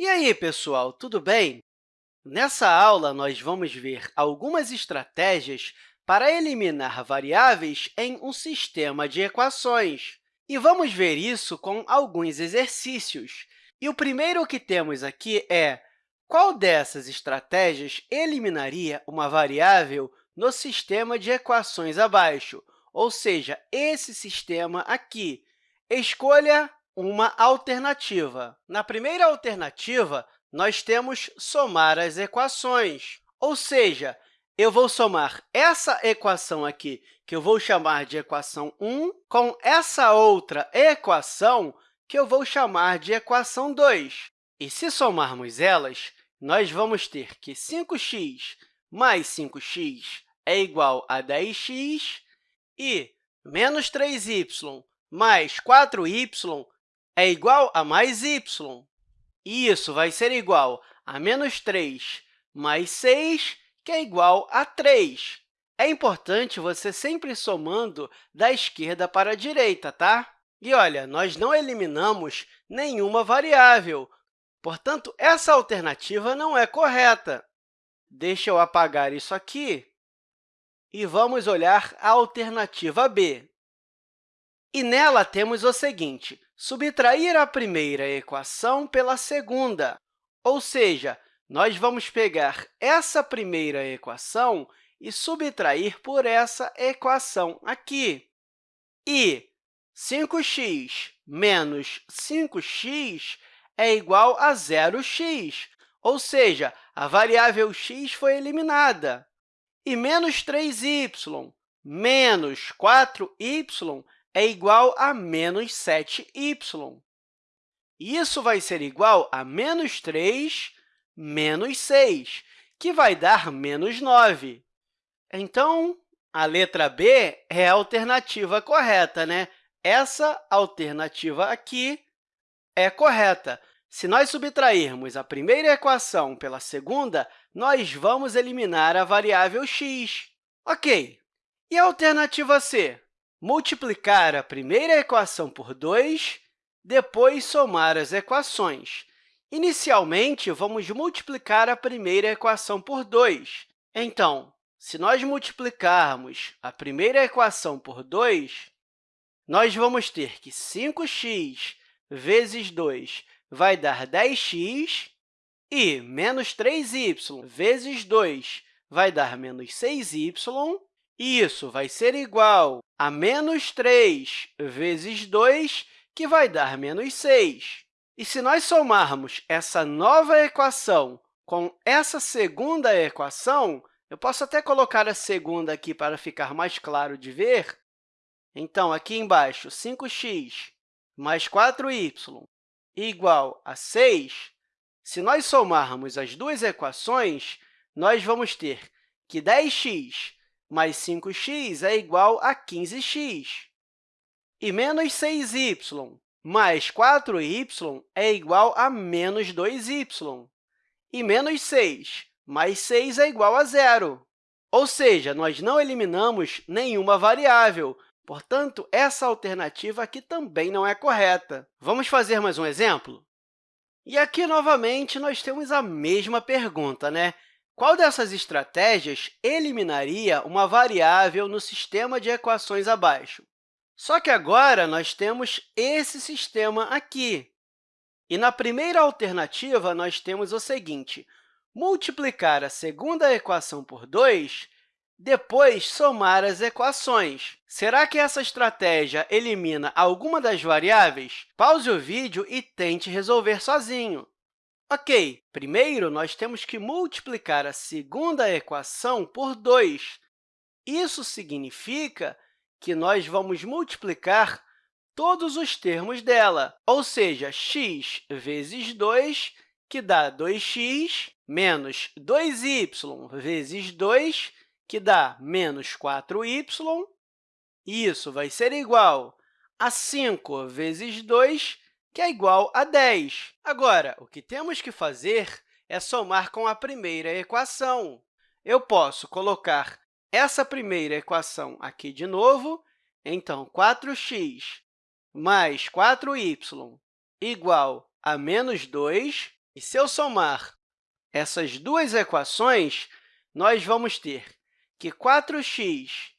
E aí, pessoal, tudo bem? Nessa aula, nós vamos ver algumas estratégias para eliminar variáveis em um sistema de equações. E vamos ver isso com alguns exercícios. E o primeiro que temos aqui é qual dessas estratégias eliminaria uma variável no sistema de equações abaixo, ou seja, esse sistema aqui. Escolha uma alternativa. Na primeira alternativa, nós temos somar as equações, ou seja, eu vou somar essa equação aqui, que eu vou chamar de equação 1, com essa outra equação, que eu vou chamar de equação 2. E, se somarmos elas, nós vamos ter que 5x mais 5x é igual a 10x e menos 3y mais 4y é igual a mais y. E isso vai ser igual a menos 3 mais 6, que é igual a 3. É importante você sempre somando da esquerda para a direita, tá? E, olha, nós não eliminamos nenhuma variável, portanto, essa alternativa não é correta. Deixa eu apagar isso aqui e vamos olhar a alternativa B. E nela temos o seguinte, subtrair a primeira equação pela segunda, ou seja, nós vamos pegar essa primeira equação e subtrair por essa equação aqui. E 5x menos 5x é igual a 0x, ou seja, a variável x foi eliminada. E menos 3y menos 4y é igual a menos 7y. Isso vai ser igual a menos 3 menos 6, que vai dar menos 9. Então, a letra B é a alternativa correta, né? Essa alternativa aqui é correta. Se nós subtrairmos a primeira equação pela segunda, nós vamos eliminar a variável x. Ok. E a alternativa C? Multiplicar a primeira equação por 2, depois somar as equações. Inicialmente, vamos multiplicar a primeira equação por 2. Então, se nós multiplicarmos a primeira equação por 2, nós vamos ter que 5x vezes 2 vai dar 10x, e menos 3y vezes 2 vai dar menos 6y, isso vai ser igual a menos 3 vezes 2, que vai dar menos 6. E se nós somarmos essa nova equação com essa segunda equação, eu posso até colocar a segunda aqui para ficar mais claro de ver. Então, aqui embaixo, 5x mais 4y igual a 6, se nós somarmos as duas equações, nós vamos ter que 10x mais 5x é igual a 15x. E menos 6y mais 4y é igual a menos 2y. E menos 6 mais 6 é igual a zero. Ou seja, nós não eliminamos nenhuma variável, portanto, essa alternativa aqui também não é correta. Vamos fazer mais um exemplo? E aqui, novamente, nós temos a mesma pergunta, né? Qual dessas estratégias eliminaria uma variável no sistema de equações abaixo? Só que agora nós temos esse sistema aqui. E na primeira alternativa, nós temos o seguinte, multiplicar a segunda equação por 2, depois somar as equações. Será que essa estratégia elimina alguma das variáveis? Pause o vídeo e tente resolver sozinho. Ok, primeiro, nós temos que multiplicar a segunda equação por 2. Isso significa que nós vamos multiplicar todos os termos dela, ou seja, x vezes 2, que dá 2x, menos 2y vezes 2, que dá menos 4y. Isso vai ser igual a 5 vezes 2, que é igual a 10. Agora, o que temos que fazer é somar com a primeira equação. Eu posso colocar essa primeira equação aqui de novo, então, 4x mais 4y igual a menos 2, E se eu somar essas duas equações, nós vamos ter que 4x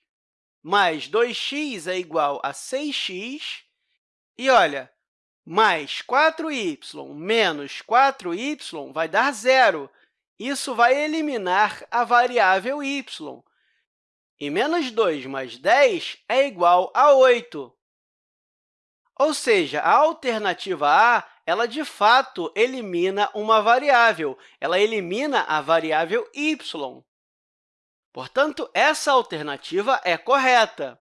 mais 2x é igual a 6x, e, olha, mais 4y menos 4y vai dar zero. Isso vai eliminar a variável y. E menos 2 mais 10 é igual a 8. Ou seja, a alternativa A, ela de fato elimina uma variável, ela elimina a variável y. Portanto, essa alternativa é correta.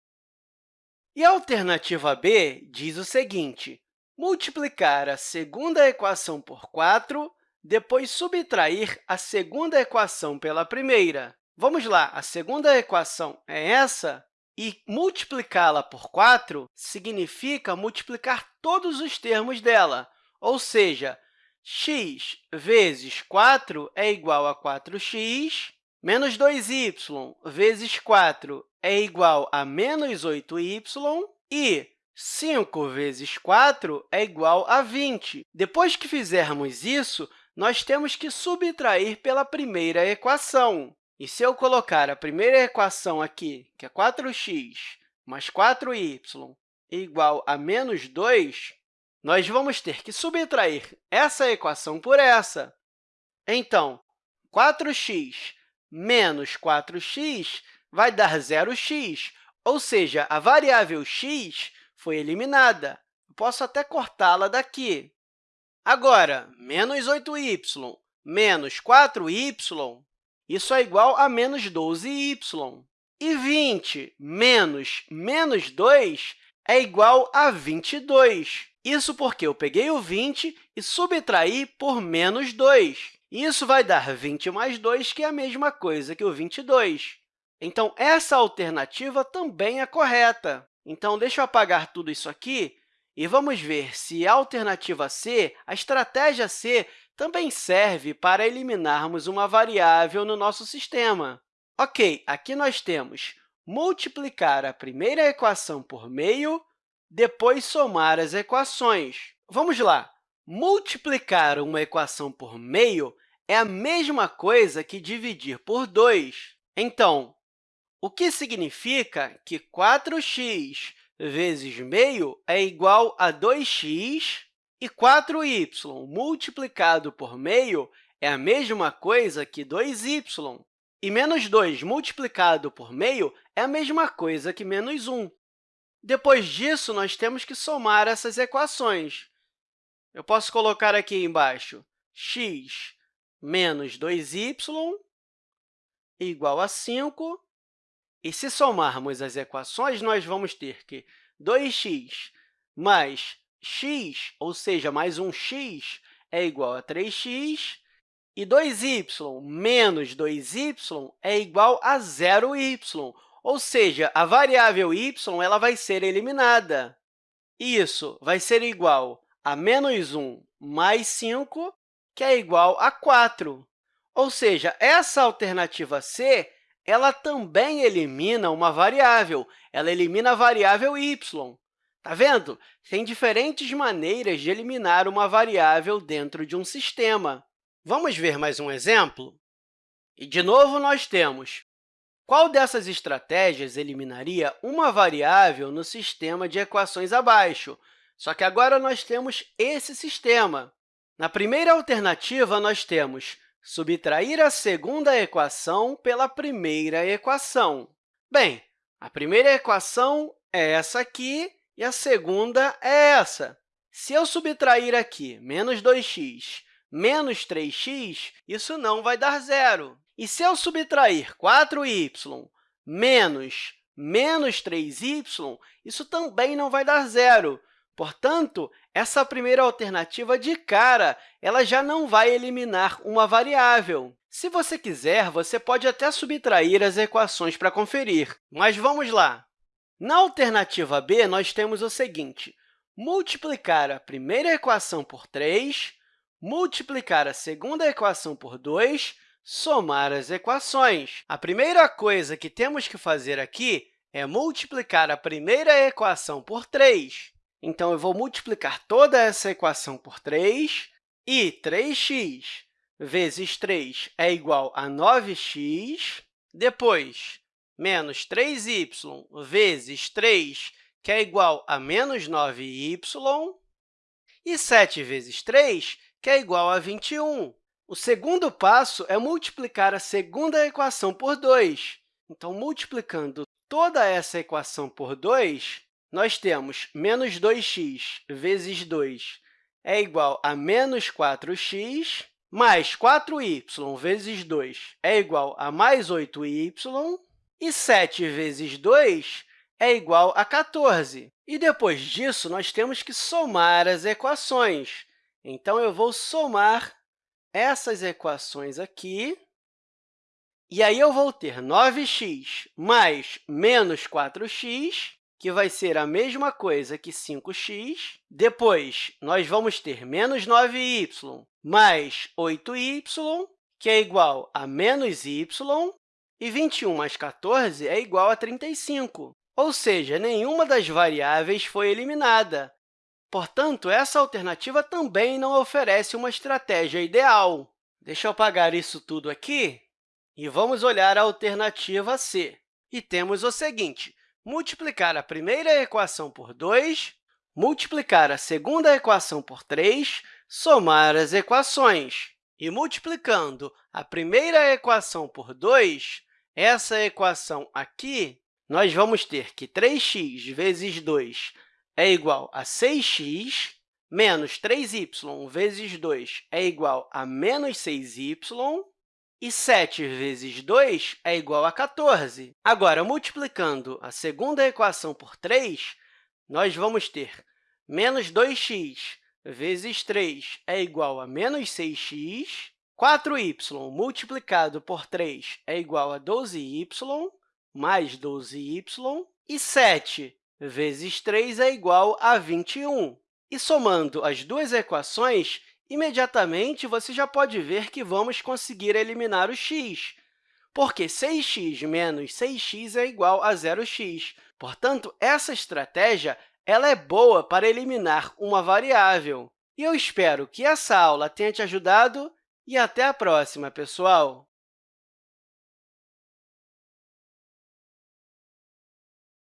E a alternativa B diz o seguinte, multiplicar a segunda equação por 4, depois subtrair a segunda equação pela primeira. Vamos lá, a segunda equação é essa, e multiplicá-la por 4 significa multiplicar todos os termos dela, ou seja, x vezes 4 é igual a 4x, menos 2y vezes 4 é igual a menos 8y, e 5 vezes 4 é igual a 20. Depois que fizermos isso, nós temos que subtrair pela primeira equação. E se eu colocar a primeira equação aqui, que é 4x mais 4y igual a menos 2, nós vamos ter que subtrair essa equação por essa. Então, 4x menos 4x vai dar 0x, ou seja, a variável x foi eliminada. Posso até cortá-la daqui. Agora, menos 8y menos 4y, isso é igual a menos 12y. E 20 menos menos 2 é igual a 22. Isso porque eu peguei o 20 e subtraí por menos 2. Isso vai dar 20 mais 2, que é a mesma coisa que o 22. Então, essa alternativa também é correta. Então, deixa eu apagar tudo isso aqui e vamos ver se a alternativa C, a estratégia C, também serve para eliminarmos uma variável no nosso sistema. Ok, aqui nós temos multiplicar a primeira equação por meio, depois somar as equações. Vamos lá! Multiplicar uma equação por meio é a mesma coisa que dividir por 2. Então, o que significa que 4x vezes meio é igual a 2x e 4y multiplicado por meio é a mesma coisa que 2y. E menos 2 multiplicado por meio é a mesma coisa que menos 1. Depois disso, nós temos que somar essas equações. Eu posso colocar aqui embaixo x menos 2y igual a 5 e se somarmos as equações, nós vamos ter que 2x mais x, ou seja, mais um x, é igual a 3x, e 2y menos 2y é igual a 0y, ou seja, a variável y ela vai ser eliminada. Isso vai ser igual a menos 1 mais 5, que é igual a 4. Ou seja, essa alternativa C ela também elimina uma variável, ela elimina a variável y. Está vendo? Tem diferentes maneiras de eliminar uma variável dentro de um sistema. Vamos ver mais um exemplo? E, de novo, nós temos qual dessas estratégias eliminaria uma variável no sistema de equações abaixo? Só que agora nós temos esse sistema. Na primeira alternativa, nós temos subtrair a segunda equação pela primeira equação. Bem, a primeira equação é essa aqui e a segunda é essa. Se eu subtrair aqui menos 2x menos 3x, isso não vai dar zero. E se eu subtrair 4y menos menos 3y, isso também não vai dar zero. Portanto, essa primeira alternativa, de cara, ela já não vai eliminar uma variável. Se você quiser, você pode até subtrair as equações para conferir. Mas vamos lá! Na alternativa B, nós temos o seguinte, multiplicar a primeira equação por 3, multiplicar a segunda equação por 2, somar as equações. A primeira coisa que temos que fazer aqui é multiplicar a primeira equação por 3. Então, eu vou multiplicar toda essa equação por 3 E 3x vezes 3 é igual a 9x. Depois, menos 3y vezes 3, que é igual a menos 9y. E 7 vezes 3, que é igual a 21. O segundo passo é multiplicar a segunda equação por 2. Então, multiplicando toda essa equação por 2, nós temos menos 2x vezes 2 é igual a menos 4x, mais 4y vezes 2 é igual a mais 8y, e 7 vezes 2 é igual a 14. E depois disso, nós temos que somar as equações. Então, eu vou somar essas equações aqui, e aí eu vou ter 9x mais menos 4x, que vai ser a mesma coisa que 5x. Depois, nós vamos ter menos 9y mais 8y, que é igual a menos y, e 21 mais 14 é igual a 35. Ou seja, nenhuma das variáveis foi eliminada. Portanto, essa alternativa também não oferece uma estratégia ideal. Deixa eu apagar isso tudo aqui e vamos olhar a alternativa C. E temos o seguinte, multiplicar a primeira equação por 2, multiplicar a segunda equação por 3, somar as equações. E multiplicando a primeira equação por 2, essa equação aqui, nós vamos ter que 3x vezes 2 é igual a 6x, menos 3y vezes 2 é igual a menos 6y, e 7 vezes 2 é igual a 14. Agora, multiplicando a segunda equação por 3, nós vamos ter menos 2x vezes 3 é igual a menos 6x, 4y multiplicado por 3 é igual a 12y, mais 12y, e 7 vezes 3 é igual a 21. E somando as duas equações, imediatamente você já pode ver que vamos conseguir eliminar o x, porque 6x menos 6x é igual a 0x. Portanto, essa estratégia ela é boa para eliminar uma variável. E eu espero que essa aula tenha te ajudado e até a próxima, pessoal!